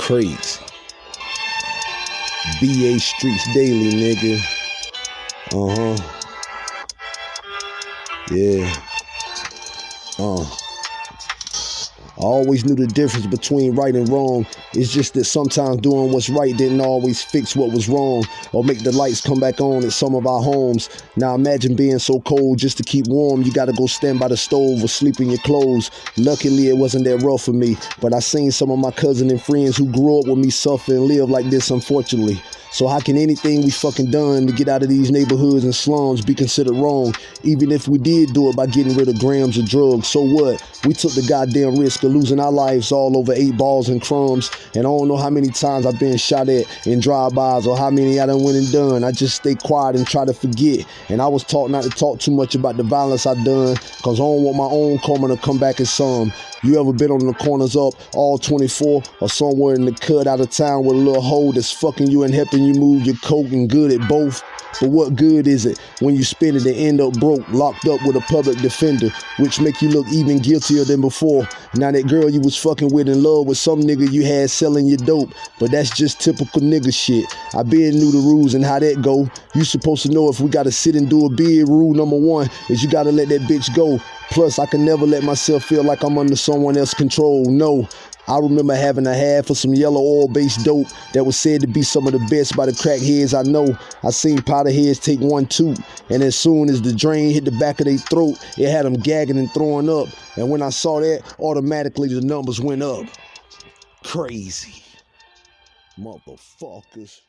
Crazy. BA Streets Daily, nigga. Uh huh. Yeah. Uh. I always knew the difference between right and wrong. It's just that sometimes doing what's right didn't always fix what was wrong or make the lights come back on at some of our homes. Now imagine being so cold just to keep warm. You gotta go stand by the stove or sleep in your clothes. Luckily, it wasn't that rough for me, but I seen some of my cousins and friends who grew up with me suffer and live like this, unfortunately. So how can anything we fucking done to get out of these neighborhoods and slums be considered wrong? Even if we did do it by getting rid of grams of drugs, so what? We took the goddamn risk of losing our lives all over eight balls and crumbs. And I don't know how many times I've been shot at in drive-bys or how many I done went and done. I just stay quiet and try to forget. And I was taught not to talk too much about the violence I done, cause I don't want my own karma to come back as some. You ever been on the corners up all 24 or somewhere in the cut out of town with a little hole that's fucking you and helping you move your coke and good at both? But what good is it when you spend it and end up broke, locked up with a public defender, which make you look even guiltier than before? Now that girl you was fucking with in love with some nigga you had selling your dope, but that's just typical nigga shit. I been knew the rules and how that go. You supposed to know if we gotta sit and do a bid. Rule number one is you gotta let that bitch go. Plus, I can never let myself feel like I'm under someone else's control. No. I remember having a half of some yellow oil based dope that was said to be some of the best by the crackheads I know. I seen powder heads take one too, and as soon as the drain hit the back of their throat, it had them gagging and throwing up. And when I saw that, automatically the numbers went up. Crazy. Motherfuckers.